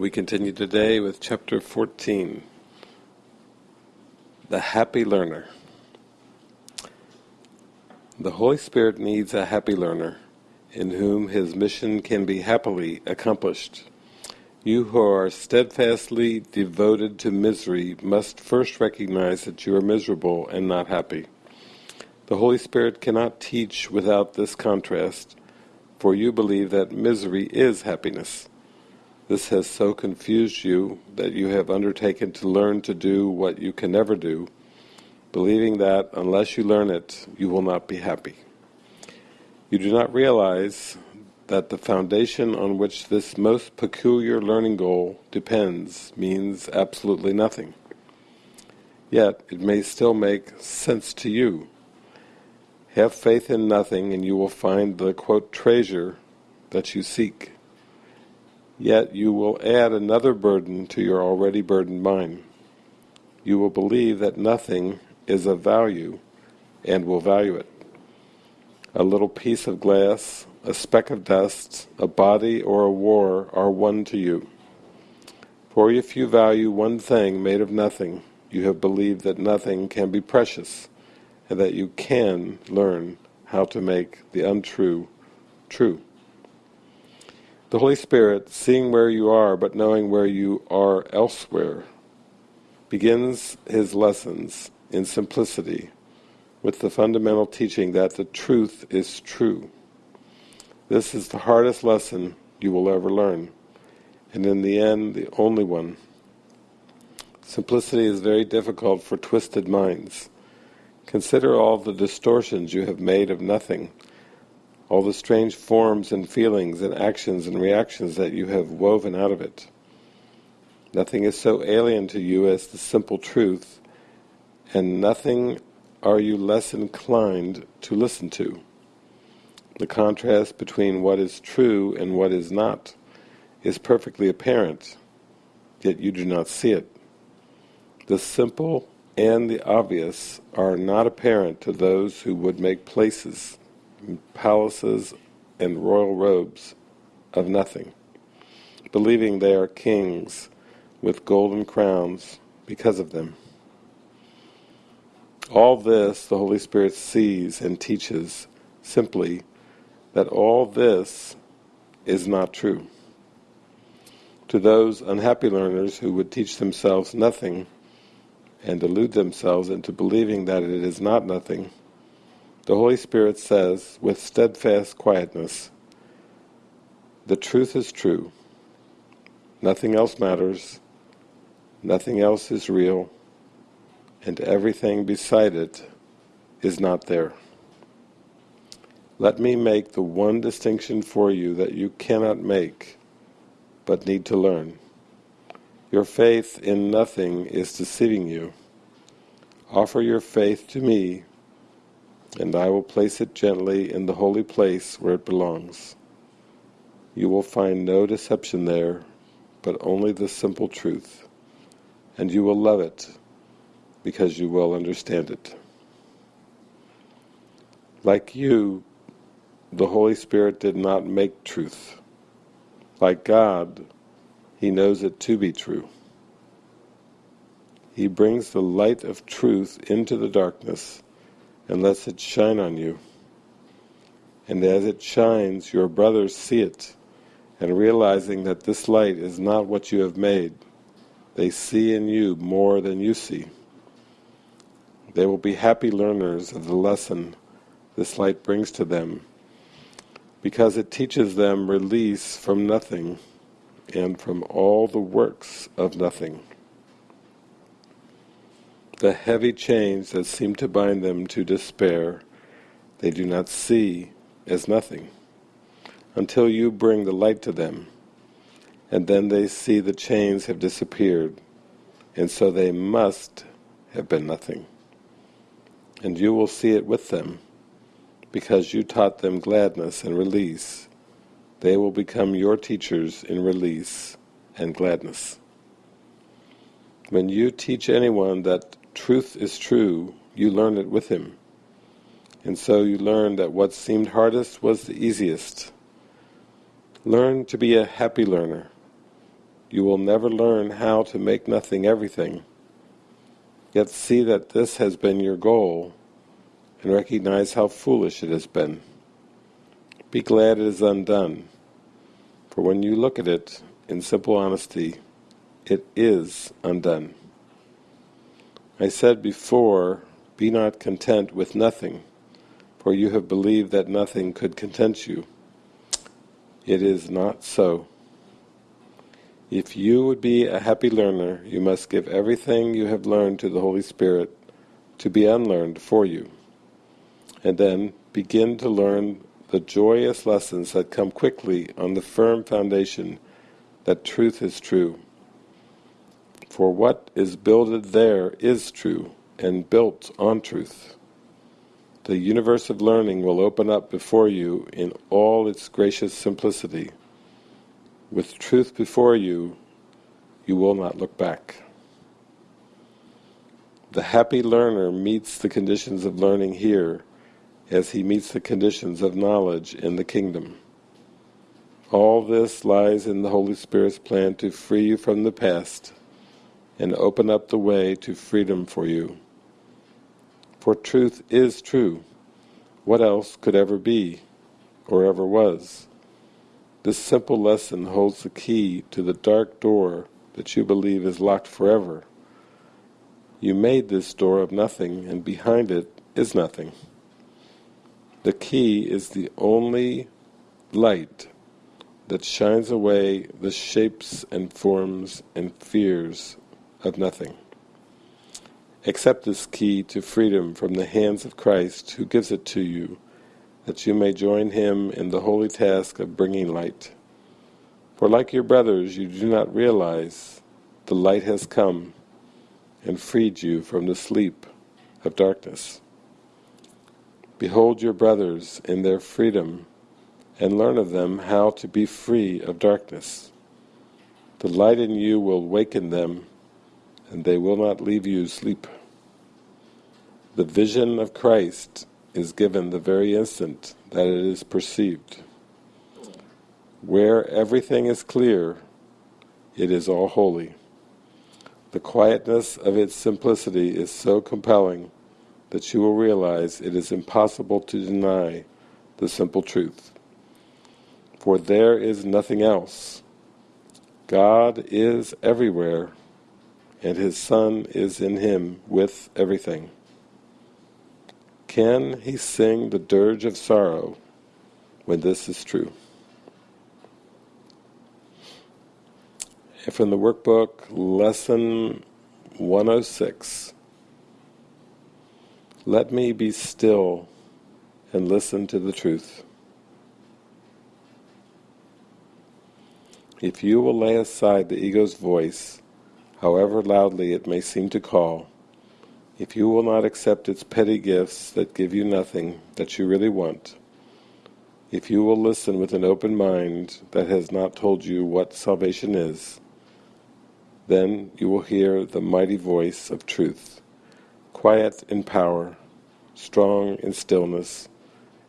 We continue today with chapter 14, The Happy Learner. The Holy Spirit needs a happy learner, in whom his mission can be happily accomplished. You who are steadfastly devoted to misery must first recognize that you are miserable and not happy. The Holy Spirit cannot teach without this contrast, for you believe that misery is happiness. This has so confused you that you have undertaken to learn to do what you can never do, believing that unless you learn it, you will not be happy. You do not realize that the foundation on which this most peculiar learning goal depends means absolutely nothing. Yet it may still make sense to you. Have faith in nothing and you will find the, quote, treasure that you seek. Yet you will add another burden to your already burdened mind. You will believe that nothing is of value and will value it. A little piece of glass, a speck of dust, a body or a war are one to you. For if you value one thing made of nothing, you have believed that nothing can be precious, and that you can learn how to make the untrue true. The Holy Spirit, seeing where you are but knowing where you are elsewhere, begins his lessons in simplicity with the fundamental teaching that the truth is true. This is the hardest lesson you will ever learn, and in the end, the only one. Simplicity is very difficult for twisted minds. Consider all the distortions you have made of nothing, all the strange forms and feelings and actions and reactions that you have woven out of it. Nothing is so alien to you as the simple truth, and nothing are you less inclined to listen to. The contrast between what is true and what is not is perfectly apparent, yet you do not see it. The simple and the obvious are not apparent to those who would make places, palaces, and royal robes of nothing, believing they are kings with golden crowns because of them. All this the Holy Spirit sees and teaches simply that all this is not true. To those unhappy learners who would teach themselves nothing and delude themselves into believing that it is not nothing, the Holy Spirit says with steadfast quietness, the truth is true, nothing else matters, nothing else is real, and everything beside it is not there. Let me make the one distinction for you that you cannot make, but need to learn. Your faith in nothing is deceiving you. Offer your faith to me, and I will place it gently in the holy place where it belongs. You will find no deception there, but only the simple truth, and you will love it, because you will understand it. Like you, the Holy Spirit did not make truth. Like God, He knows it to be true. He brings the light of truth into the darkness and lets it shine on you. And as it shines, your brothers see it, and realizing that this light is not what you have made, they see in you more than you see. They will be happy learners of the lesson this light brings to them because it teaches them release from nothing and from all the works of nothing. The heavy chains that seem to bind them to despair, they do not see as nothing, until you bring the light to them, and then they see the chains have disappeared, and so they must have been nothing. And you will see it with them, because you taught them gladness and release, they will become your teachers in release and gladness. When you teach anyone that truth is true, you learn it with him. And so you learn that what seemed hardest was the easiest. Learn to be a happy learner. you will never learn how to make nothing everything. Yet see that this has been your goal, and recognize how foolish it has been. Be glad it is undone, for when you look at it in simple honesty, it is undone. I said before, be not content with nothing, for you have believed that nothing could content you. It is not so. If you would be a happy learner, you must give everything you have learned to the Holy Spirit to be unlearned for you, and then begin to learn the joyous lessons that come quickly on the firm foundation that truth is true. For what is builded there is true, and built on truth. The universe of learning will open up before you in all its gracious simplicity. With truth before you, you will not look back. The happy learner meets the conditions of learning here as he meets the conditions of knowledge in the kingdom. All this lies in the Holy Spirit's plan to free you from the past and open up the way to freedom for you. For truth is true. What else could ever be, or ever was? This simple lesson holds the key to the dark door that you believe is locked forever. You made this door of nothing, and behind it is nothing. The key is the only light that shines away the shapes and forms and fears of nothing. Accept this key to freedom from the hands of Christ who gives it to you, that you may join him in the holy task of bringing light. For like your brothers you do not realize the light has come and freed you from the sleep of darkness. Behold your brothers in their freedom, and learn of them how to be free of darkness. The light in you will waken them, and they will not leave you sleep. The vision of Christ is given the very instant that it is perceived. Where everything is clear, it is all holy. The quietness of its simplicity is so compelling that you will realize it is impossible to deny the simple truth. For there is nothing else. God is everywhere, and His Son is in Him with everything. Can he sing the dirge of sorrow when this is true? And from the workbook, Lesson 106, let me be still and listen to the truth. If you will lay aside the ego's voice, however loudly it may seem to call, if you will not accept its petty gifts that give you nothing that you really want, if you will listen with an open mind that has not told you what salvation is, then you will hear the mighty voice of truth, quiet in power, strong in stillness,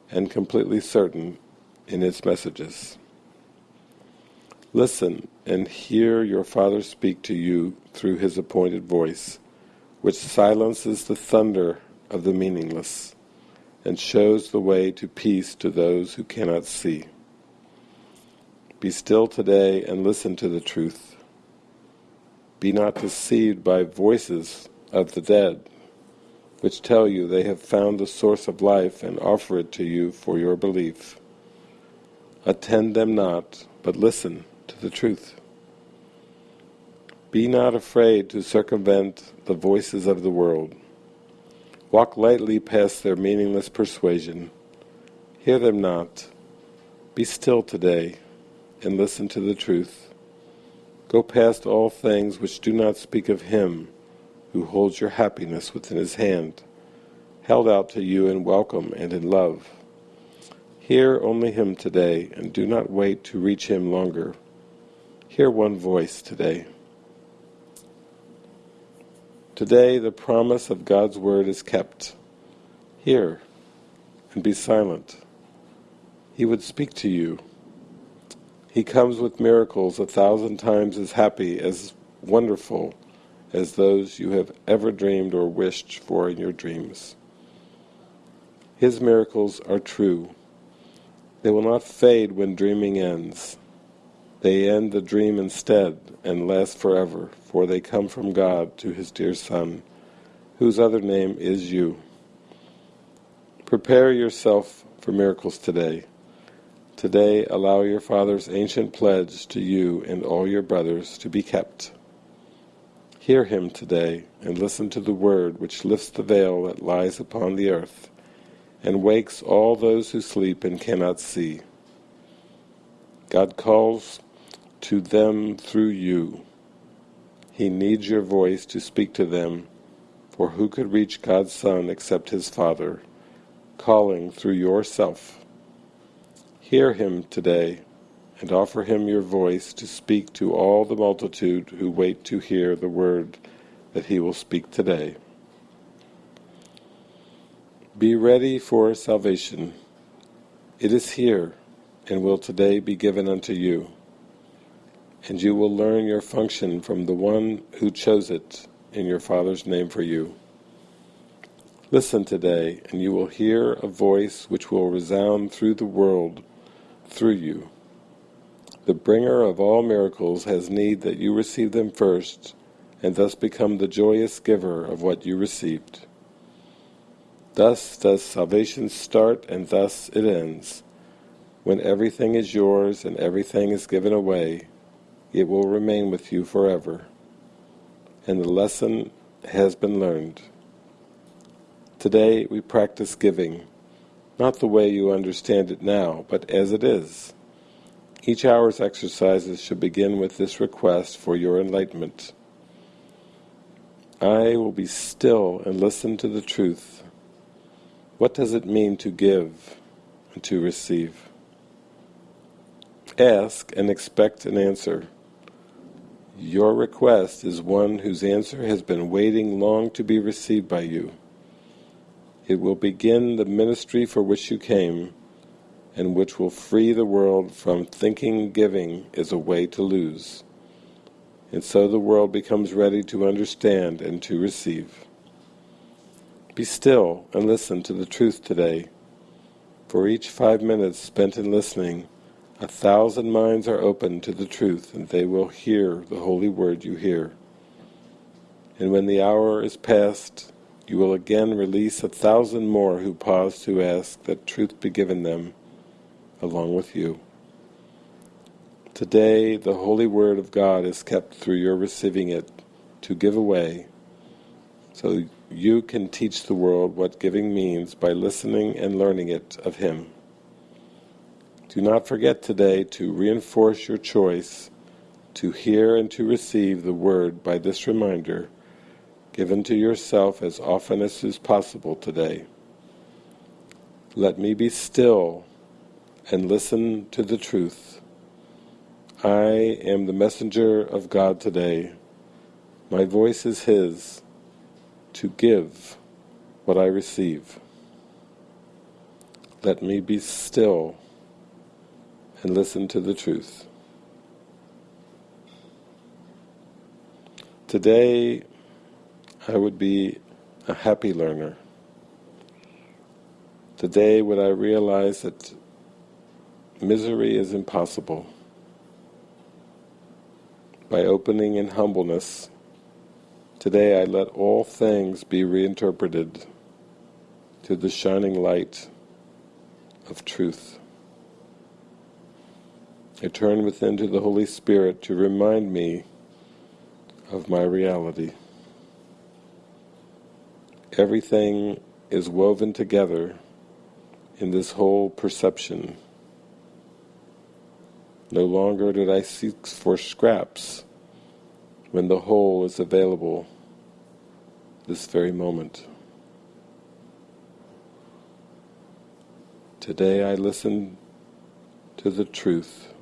and completely certain in its messages. Listen and hear your Father speak to you through his appointed voice, which silences the thunder of the meaningless and shows the way to peace to those who cannot see. Be still today and listen to the truth. Be not deceived by voices of the dead, which tell you they have found the source of life and offer it to you for your belief. Attend them not, but listen the truth. Be not afraid to circumvent the voices of the world. Walk lightly past their meaningless persuasion. Hear them not. Be still today and listen to the truth. Go past all things which do not speak of Him who holds your happiness within his hand, held out to you in welcome and in love. Hear only him today, and do not wait to reach him longer. Hear one voice today. Today the promise of God's word is kept. Hear and be silent. He would speak to you. He comes with miracles a thousand times as happy, as wonderful, as those you have ever dreamed or wished for in your dreams. His miracles are true. They will not fade when dreaming ends. They end the dream instead and last forever, for they come from God to His dear Son, whose other name is you. Prepare yourself for miracles today. Today allow your Father's ancient pledge to you and all your brothers to be kept. Hear him today, and listen to the word which lifts the veil that lies upon the earth, and wakes all those who sleep and cannot see. God calls to them through you. He needs your voice to speak to them, for who could reach God's Son except his Father, calling through yourself? Hear him today and offer him your voice to speak to all the multitude who wait to hear the word that he will speak today. Be ready for salvation. It is here, and will today be given unto you. And you will learn your function from the one who chose it in your Father's name for you. Listen today, and you will hear a voice which will resound through the world, through you. The bringer of all miracles has need that you receive them first, and thus become the joyous giver of what you received. Thus does salvation start, and thus it ends. When everything is yours and everything is given away, it will remain with you forever. And the lesson has been learned. Today we practice giving, not the way you understand it now, but as it is. Each hour's exercises should begin with this request for your enlightenment. I will be still and listen to the truth. What does it mean to give and to receive? Ask and expect an answer. Your request is one whose answer has been waiting long to be received by you. It will begin the ministry for which you came, and which will free the world from thinking giving is a way to lose. And so the world becomes ready to understand and to receive. Be still and listen to the truth today. For each five minutes spent in listening, a thousand minds are open to the truth, and they will hear the holy word you hear. And when the hour is past, you will again release a thousand more who pause to ask that truth be given them along with you. Today the Holy Word of God is kept through your receiving it to give away, so you can teach the world what giving means by listening and learning it of Him. Do not forget today to reinforce your choice to hear and to receive the Word by this reminder given to yourself as often as is possible today. Let me be still and listen to the truth. I am the messenger of God today. My voice is His to give what I receive. Let me be still and listen to the truth. Today I would be a happy learner. Today would I realize that Misery is impossible. By opening in humbleness, today I let all things be reinterpreted to the shining light of truth. I turn within to the Holy Spirit to remind me of my reality. Everything is woven together in this whole perception no longer did I seek for scraps when the whole is available this very moment. Today I listen to the truth.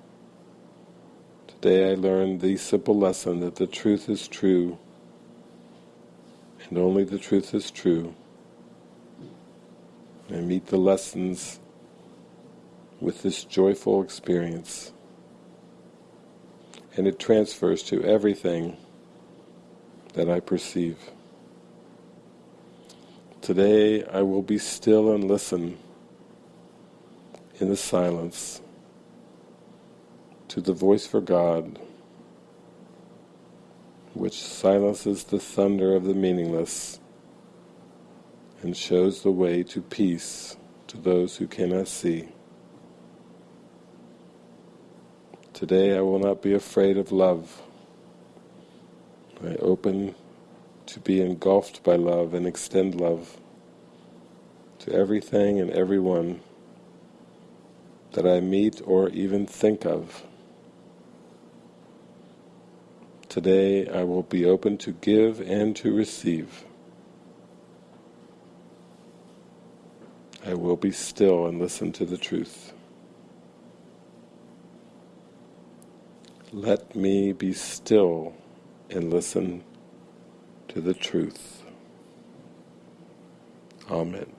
Today I learned the simple lesson that the truth is true and only the truth is true. I meet the lessons with this joyful experience. and it transfers to everything that I perceive. Today I will be still and listen in the silence the voice for God, which silences the thunder of the meaningless and shows the way to peace to those who cannot see. Today I will not be afraid of love. I open to be engulfed by love and extend love to everything and everyone that I meet or even think of. Today I will be open to give and to receive. I will be still and listen to the truth. Let me be still and listen to the truth. Amen.